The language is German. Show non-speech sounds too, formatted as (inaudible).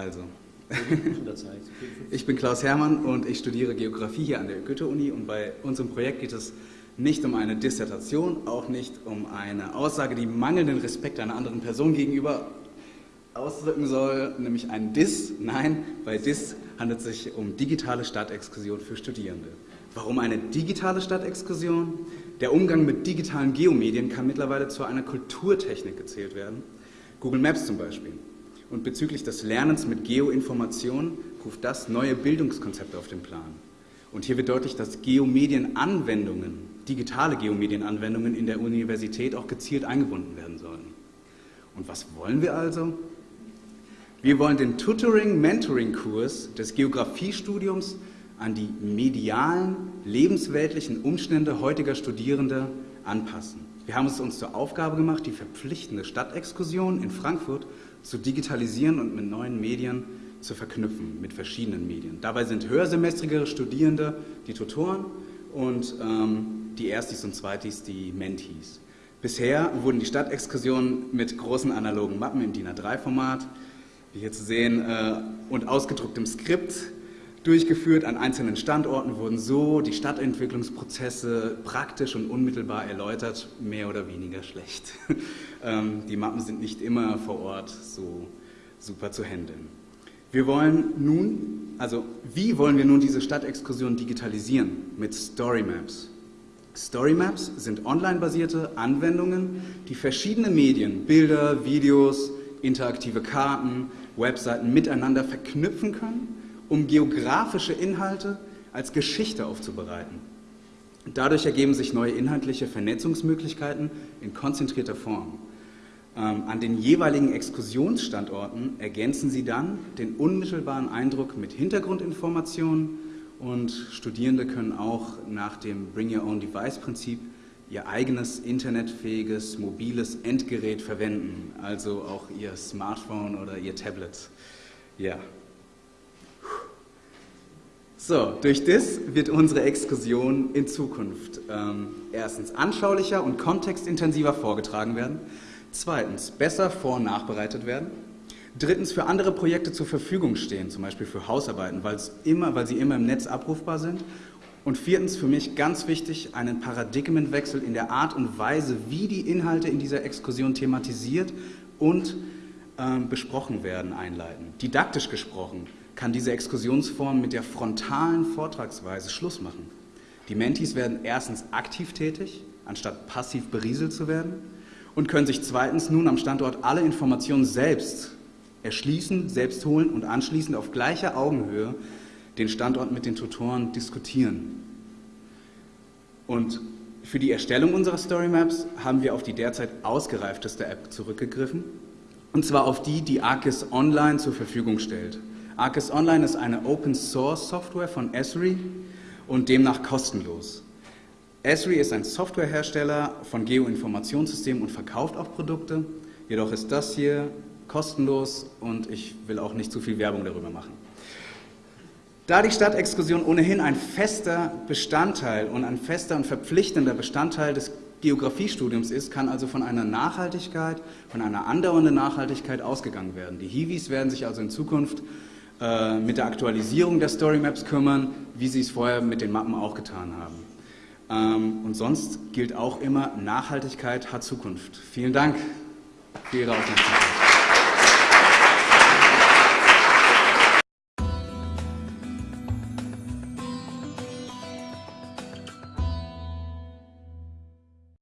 Also, (laughs) ich bin Klaus Hermann und ich studiere Geografie hier an der Goethe-Uni und bei unserem Projekt geht es nicht um eine Dissertation, auch nicht um eine Aussage, die mangelnden Respekt einer anderen Person gegenüber ausdrücken soll, nämlich ein Diss. Nein, bei Diss handelt es sich um digitale Stadtexkursion für Studierende. Warum eine digitale Stadtexkursion? Der Umgang mit digitalen Geomedien kann mittlerweile zu einer Kulturtechnik gezählt werden. Google Maps zum Beispiel. Und bezüglich des Lernens mit Geoinformationen ruft das neue Bildungskonzepte auf den Plan. Und hier wird deutlich, dass Geomedienanwendungen, digitale Geomedienanwendungen in der Universität auch gezielt eingebunden werden sollen. Und was wollen wir also? Wir wollen den Tutoring-Mentoring-Kurs des Geografiestudiums an die medialen, lebensweltlichen Umstände heutiger Studierende anpassen. Wir haben es uns zur Aufgabe gemacht, die verpflichtende Stadtexkursion in Frankfurt zu digitalisieren und mit neuen Medien zu verknüpfen, mit verschiedenen Medien. Dabei sind höhersemestrige Studierende die Tutoren und ähm, die Erstis und Zweitis die Mentees. Bisher wurden die Stadtexkursionen mit großen analogen Mappen im DIN A3-Format wie hier zu sehen, äh, und ausgedrucktem Skript durchgeführt. An einzelnen Standorten wurden so die Stadtentwicklungsprozesse praktisch und unmittelbar erläutert, mehr oder weniger schlecht. (laughs) Ähm, die Mappen sind nicht immer vor Ort so super zu handeln. Wir wollen nun, also wie wollen wir nun diese Stadtexkursion digitalisieren? Mit Storymaps. Storymaps sind online-basierte Anwendungen, die verschiedene Medien, Bilder, Videos, interaktive Karten, Webseiten miteinander verknüpfen können, um geografische Inhalte als Geschichte aufzubereiten. Dadurch ergeben sich neue inhaltliche Vernetzungsmöglichkeiten in konzentrierter Form. Ähm, an den jeweiligen Exkursionsstandorten ergänzen sie dann den unmittelbaren Eindruck mit Hintergrundinformationen und Studierende können auch nach dem Bring Your Own Device Prinzip ihr eigenes internetfähiges mobiles Endgerät verwenden, also auch ihr Smartphone oder ihr Tablet. Ja. So, durch das wird unsere Exkursion in Zukunft ähm, erstens anschaulicher und kontextintensiver vorgetragen werden, zweitens besser vor- und nachbereitet werden, drittens für andere Projekte zur Verfügung stehen, zum Beispiel für Hausarbeiten, immer, weil sie immer im Netz abrufbar sind und viertens für mich ganz wichtig, einen Paradigmenwechsel in der Art und Weise, wie die Inhalte in dieser Exkursion thematisiert und äh, besprochen werden, einleiten. Didaktisch gesprochen kann diese Exkursionsform mit der frontalen Vortragsweise Schluss machen. Die Mentis werden erstens aktiv tätig, anstatt passiv berieselt zu werden und können sich zweitens nun am Standort alle Informationen selbst erschließen, selbst holen und anschließend auf gleicher Augenhöhe den Standort mit den Tutoren diskutieren. Und für die Erstellung unserer Storymaps haben wir auf die derzeit ausgereifteste App zurückgegriffen, und zwar auf die, die Arcis Online zur Verfügung stellt. Arcis Online ist eine Open-Source-Software von Esri und demnach kostenlos. Esri ist ein Softwarehersteller von Geoinformationssystemen und verkauft auch Produkte, jedoch ist das hier kostenlos und ich will auch nicht zu viel Werbung darüber machen. Da die Stadtexkursion ohnehin ein fester Bestandteil und ein fester und verpflichtender Bestandteil des Geografiestudiums ist, kann also von einer Nachhaltigkeit, von einer andauernden Nachhaltigkeit ausgegangen werden. Die Hiwis werden sich also in Zukunft äh, mit der Aktualisierung der Storymaps kümmern, wie sie es vorher mit den Mappen auch getan haben. Ähm, und sonst gilt auch immer, Nachhaltigkeit hat Zukunft. Vielen Dank für Ihre Aufmerksamkeit.